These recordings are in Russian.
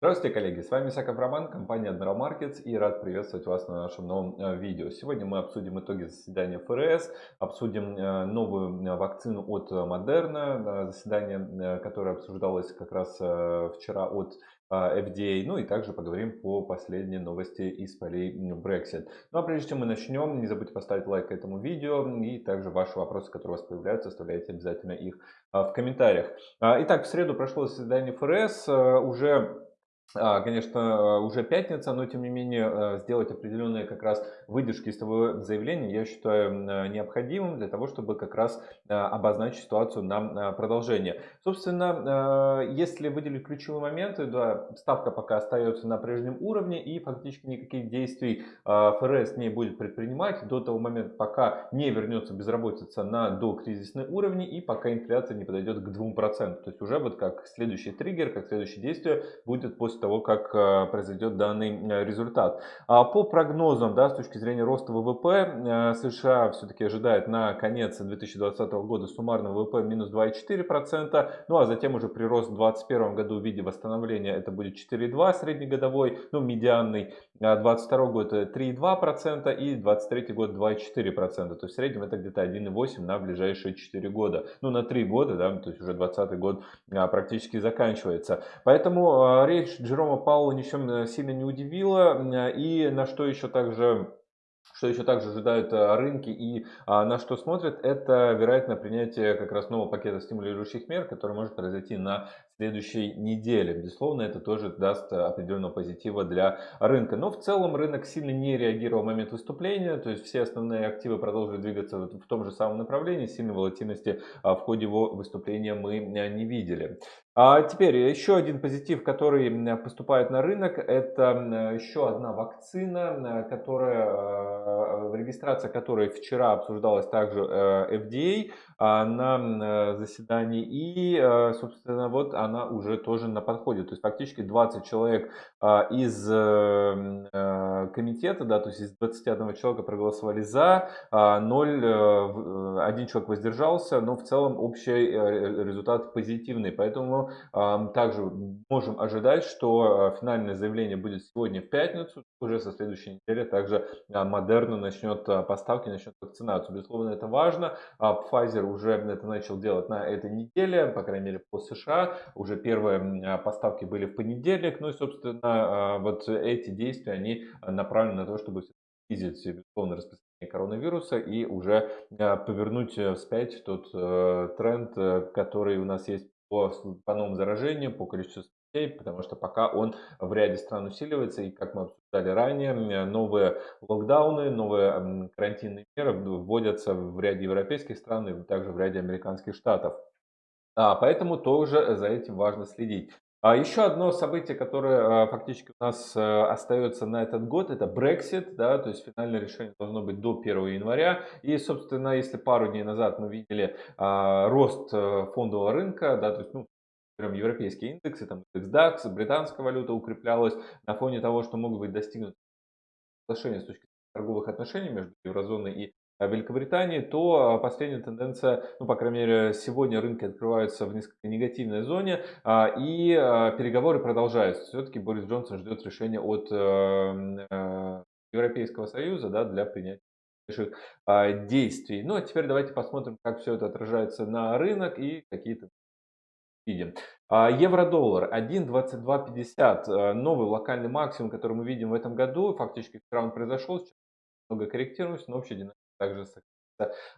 Здравствуйте, коллеги! С вами Исаков Роман, компания Admiral Markets и рад приветствовать вас на нашем новом э, видео. Сегодня мы обсудим итоги заседания ФРС, обсудим э, новую э, вакцину от Moderna, заседание, которое обсуждалось как раз вчера от FDA, ну и также поговорим по последней новости из полей Brexit. Ну а прежде чем мы начнем, не забудьте поставить лайк этому видео и также ваши вопросы, которые у вас появляются, оставляйте обязательно их в комментариях. Итак, в среду прошло заседание ФРС, уже а, конечно, э, уже пятница, но тем не менее э, сделать определенные как раз выдержки из того заявления я считаю э, необходимым для того, чтобы как раз обозначить ситуацию на продолжение. Собственно, если выделить ключевые моменты, да, ставка пока остается на прежнем уровне и фактически никаких действий ФРС не будет предпринимать до того момента, пока не вернется безработица на докризисный уровень и пока инфляция не подойдет к 2%. То есть уже вот как следующий триггер, как следующее действие будет после после того, как э, произойдет данный э, результат. А по прогнозам, да, с точки зрения роста ВВП, э, США все-таки ожидает на конец 2020 года суммарного ВВП минус 2,4%, ну а затем уже прирост в 2021 году в виде восстановления это будет 4,2 среднегодовой, ну медианный, 2022 год 3,2% и 2023 год 2,4%, то есть в среднем это где-то 1,8 на ближайшие 4 года, ну на 3 года, да, то есть уже 2020 год практически заканчивается. Поэтому речь Джерома Паула ничем э, сильно не удивило. И на что еще также что еще также ожидают э, рынки и а, на что смотрят, это вероятно принятие как раз нового пакета стимулирующих мер, который может произойти на следующей неделе. Безусловно, это тоже даст определенного позитива для рынка. Но в целом рынок сильно не реагировал в момент выступления, то есть все основные активы продолжили двигаться в том же самом направлении, сильной волатильности а, в ходе его выступления мы э, не видели. А теперь еще один позитив, который поступает на рынок, это еще одна вакцина, которая, регистрация которой вчера обсуждалась также э, FDA а, на заседании. И, собственно, вот она уже тоже на подходе. То есть фактически 20 человек а, из э, комитета, да, то есть из 21 человека проголосовали за, 0, один человек воздержался, но в целом общий результат позитивный. Поэтому также можем ожидать, что э, финальное заявление будет сегодня в пятницу. Уже со следующей недели также Модерна начнет э, поставки, начнет вакцинацию. Безусловно, это важно. А Pfizer уже это начал делать на этой неделе, по крайней мере по США. Уже первые поставки были в понедельник. Ну и, собственно, вот эти действия, они направлены на то, чтобы снизить, безусловно, распространение коронавируса и уже повернуть вспять тот э, тренд, который у нас есть по, по новым заражениям, по количеству смертей, потому что пока он в ряде стран усиливается, и как мы обсуждали ранее, новые локдауны, новые карантинные меры вводятся в ряде европейских стран и также в ряде американских штатов. А, поэтому тоже за этим важно следить. А еще одно событие, которое а, фактически у нас э, остается на этот год, это Brexit, да, то есть финальное решение должно быть до 1 января. И, собственно, если пару дней назад мы видели рост э, фондового рынка, да, то есть, ну, прям европейские индексы, там индекс DAX, британская валюта укреплялась на фоне того, что могут быть достигнуты соглашения с точки зрения торговых отношений между еврозоной и Великобритании, то а, последняя тенденция, ну, по крайней мере, сегодня рынки открываются в несколько негативной зоне, а, и а, переговоры продолжаются. Все-таки Борис Джонсон ждет решения от э, э, Европейского Союза да, для принятия действий. Ну, а теперь давайте посмотрим, как все это отражается на рынок и какие-то видим. Евро-доллар 1.2250, э, новый локальный максимум, который мы видим в этом году. Фактически вчера он произошел, сейчас много корректируется, но общая динамика также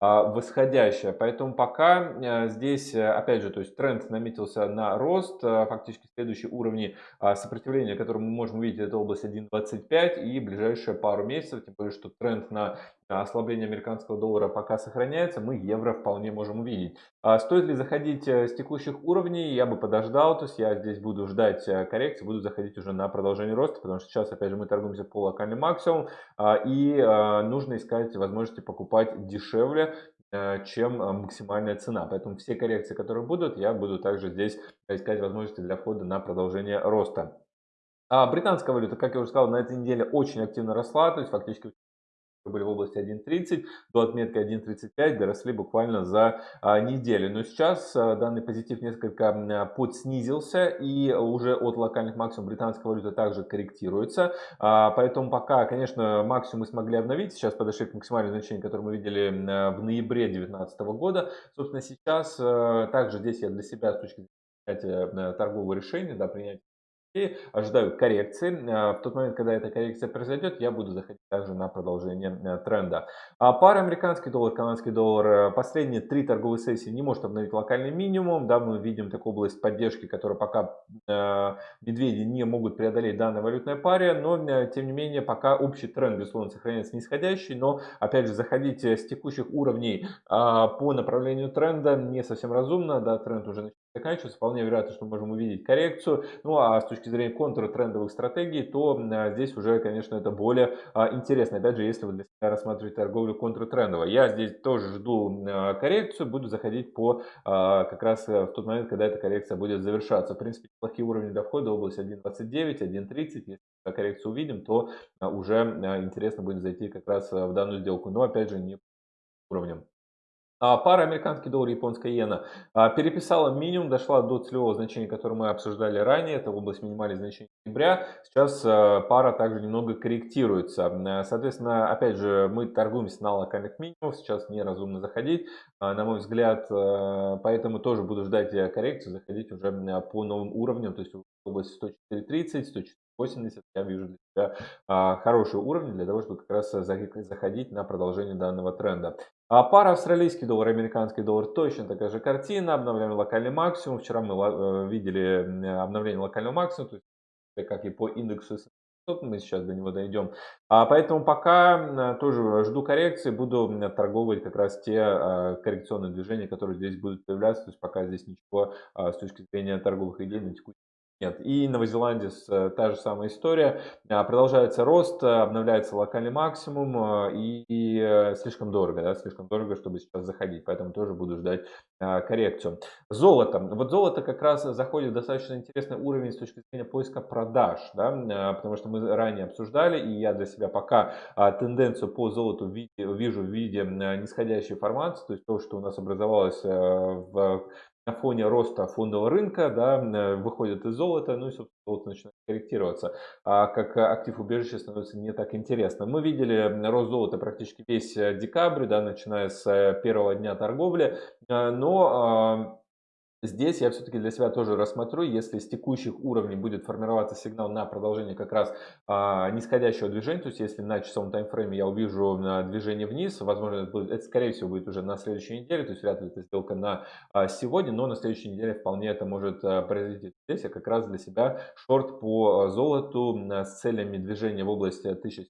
а, восходящая. Поэтому пока э, здесь, э, опять же, то есть тренд наметился на рост. Э, фактически следующие уровни а, сопротивления, которые мы можем увидеть, это область 1.25 и ближайшие пару месяцев, тем более, что тренд на ослабление американского доллара пока сохраняется, мы евро вполне можем увидеть. А стоит ли заходить с текущих уровней? Я бы подождал, то есть я здесь буду ждать коррекции, буду заходить уже на продолжение роста, потому что сейчас, опять же, мы торгуемся по локальным максимум, и нужно искать возможности покупать дешевле, э, чем э, максимальная цена. Поэтому все коррекции, которые будут, я буду также здесь искать возможности для входа на продолжение роста. А британская валюта, как я уже сказал, на этой неделе очень активно росла, то есть фактически были в области 1.30 до отметки 1.35 доросли буквально за а, неделю. Но сейчас а, данный позитив несколько подснизился и уже от локальных максимумов британская валюта также корректируется. А, поэтому пока, конечно, максимум мы смогли обновить. Сейчас подошли к максимальному значению, которое мы видели в ноябре 2019 года. Собственно, сейчас также здесь я для себя с точки зрения торгового решения, да, принятия и ожидаю коррекции. А, в тот момент, когда эта коррекция произойдет, я буду заходить также на продолжение э, тренда. А пара американский доллар, канадский доллар, э, последние три торговые сессии не может обновить локальный минимум. Да, мы видим такую область поддержки, которую пока э, медведи не могут преодолеть данной валютной паре, но тем не менее пока общий тренд, безусловно, сохраняется нисходящий, но опять же заходить с текущих уровней по направлению тренда не совсем разумно, да, тренд уже заканчивается, вполне вероятно, что мы можем увидеть коррекцию. Ну а с точки зрения контртрендовых стратегий, то а, здесь уже, конечно, это более а, интересно. Опять же, если вы для себя рассматриваете торговлю контртрендово. Я здесь тоже жду а, коррекцию, буду заходить по как раз э, в тот момент, когда эта коррекция будет завершаться. В принципе, плохие уровни для входа, область 1.29, 1.30. Если коррекцию увидим, то уже интересно будет зайти как раз в данную сделку. Но опять же, не уровнем. А, пара американский доллар, японская иена а, переписала минимум, дошла до целевого значения, которое мы обсуждали ранее, это область минимальных значений ноября. Сейчас а, пара также немного корректируется. Соответственно, опять же, мы торгуемся на локальных минимумах, сейчас неразумно заходить, на мой взгляд, поэтому тоже буду ждать коррекцию, заходить уже по новым уровням, то есть в области 104.30, 104.80 я вижу для себя хорошие уровни для того, чтобы как раз заходить на продолжение данного тренда. А пара австралийский доллар, американский доллар точно такая же картина. Обновляем локальный максимум. Вчера мы э, видели обновление локального максимума, то есть как и по индексу мы сейчас до него дойдем. А поэтому пока тоже жду коррекции, буду торговать как раз те а, коррекционные движения, которые здесь будут появляться. То есть пока здесь ничего с точки зрения торговых идей на текущий нет. И Новой Зеландии э, та же самая история. А, продолжается рост, э, обновляется локальный максимум э, и, и слишком дорого, да, слишком дорого, чтобы сейчас заходить. Поэтому тоже буду ждать а, коррекцию. Золото. Вот золото как раз заходит в достаточно интересный уровень с точки зрения поиска продаж, да, а, потому что мы ранее обсуждали, и я для себя пока тенденцию по золоту вижу в виде нисходящей формации, то есть то, что у нас образовалось в на фоне роста фондового рынка да, э, выходят из золота, ну и, собственно, золото начинает корректироваться. А как актив убежища становится не так интересно. Мы видели рост золота практически весь э, декабрь, да, начиная с э, первого дня торговли, но Здесь я все-таки для себя тоже рассмотрю, если с текущих уровней будет формироваться сигнал на продолжение как раз а, нисходящего движения, то есть если на часовом таймфрейме я увижу а, движение вниз, возможно, это, будет, это скорее всего будет уже на следующей неделе, то есть вряд ли это сделка на а, сегодня, но на следующей неделе вполне это может а, произойти. Здесь я как раз для себя шорт по а, золоту а, с целями движения в области 1000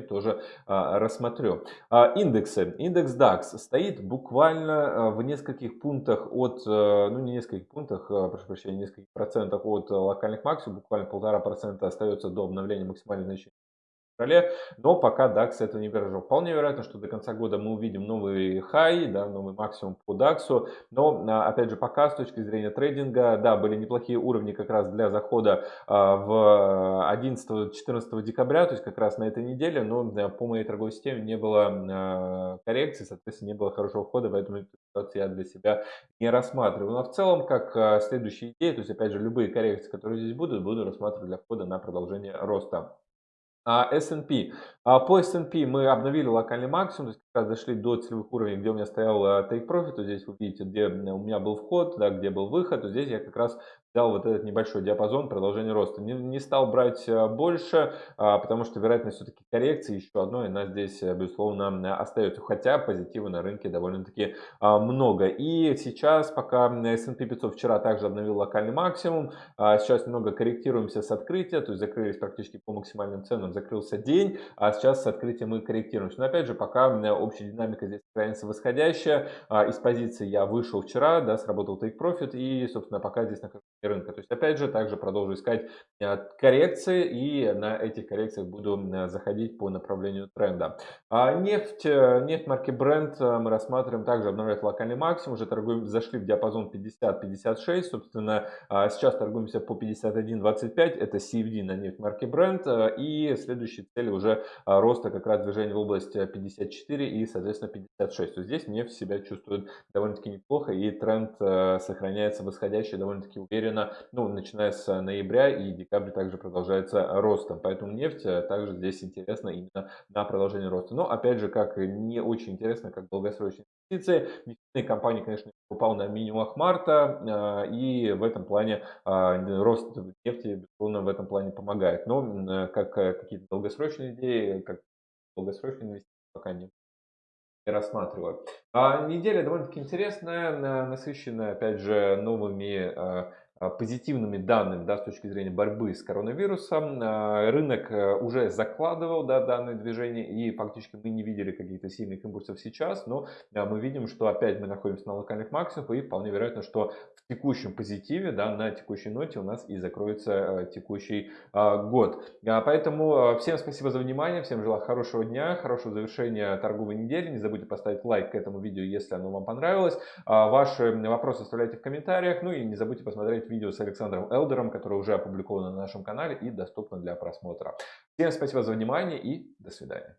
тоже а, рассмотрю. А, индексы. Индекс DAX стоит буквально а, в нескольких пунктах от, а, ну не нескольких пунктах, а, прошу прощения, нескольких процентах от локальных максимумов, буквально полтора процента остается до обновления максимальной значения феврале, но пока DAX этого не выражал. Вполне вероятно, что до конца года мы увидим новый хай, да, новый максимум по DAX, но а, опять же пока с точки зрения трейдинга, да, были неплохие уровни как раз для захода а, в 11-14 декабря, то есть как раз на этой неделе, но по моей торговой системе не было а, коррекции, соответственно не было хорошего входа, поэтому эту ситуацию я для себя не рассматриваю. Но в целом, как следующие идеи, то есть опять же любые коррекции, которые здесь будут, буду рассматривать для входа на продолжение роста. S&P. А, по S&P мы обновили локальный максимум, то есть как раз дошли до целевых уровней, где у меня стоял take profit, то здесь вы видите, где у меня был вход, да, где был выход, то здесь я как раз взял вот этот небольшой диапазон продолжения роста. Не, не стал брать э, больше, а, потому что вероятность все-таки коррекции еще одной, она здесь, э, безусловно, остается. Хотя позитива на рынке довольно-таки а, много. И сейчас, пока S&P 500 вчера также обновил локальный максимум, а, сейчас немного корректируемся с открытия, то есть закрылись практически по максимальным ценам, закрылся день, а сейчас с открытием мы корректируемся. Но опять же, пока общая динамика здесь сохраняется восходящая, из позиции я вышел вчера, да, сработал take profit и, собственно, пока здесь нахожусь рынка. То есть, опять же, также продолжу искать э, коррекции и на этих коррекциях буду заходить по направлению тренда. А нефть, нефть марки Brent мы рассматриваем, также обновляет локальный максимум, уже торгуем, зашли в диапазон 50-56, собственно, сейчас торгуемся по 51.25, это CFD на нефть марки Brent, и следующие цели уже роста как раз движения в область 54 и, соответственно, 56. То здесь нефть себя чувствует довольно-таки неплохо, и тренд сохраняется восходящий довольно-таки уверенно, ну, начиная с ноября и декабрь также продолжается ростом. Поэтому нефть также здесь интересна именно на продолжение роста. Но, опять же, как не очень интересно, как долгосрочные инвестиции. Нефтяные компании, конечно, упал на минимумах марта, и в этом плане рост нефти, безусловно, в этом плане помогает. Но как какие-то долгосрочные идеи, как долгосрочные инвестиции пока не рассматриваю. А неделя довольно-таки интересная, насыщенная, опять же, новыми а, а, позитивными данными да, с точки зрения борьбы с коронавирусом. А, рынок э, уже закладывал да, данное движение и фактически мы не видели каких-то сильных импульсов сейчас, но а, мы видим, что опять мы находимся на локальных максимумах и вполне вероятно, что в текущем позитиве, да, на текущей ноте у нас и закроется э, текущий год. Поэтому всем спасибо за внимание, всем желаю хорошего дня, хорошего завершения торговой недели. Не забудьте поставить лайк к этому видео, если оно вам понравилось. Ваши вопросы оставляйте в комментариях, ну и не забудьте посмотреть видео с Александром Элдером, которое уже опубликовано на нашем канале и доступно для просмотра. Всем спасибо за внимание и до свидания.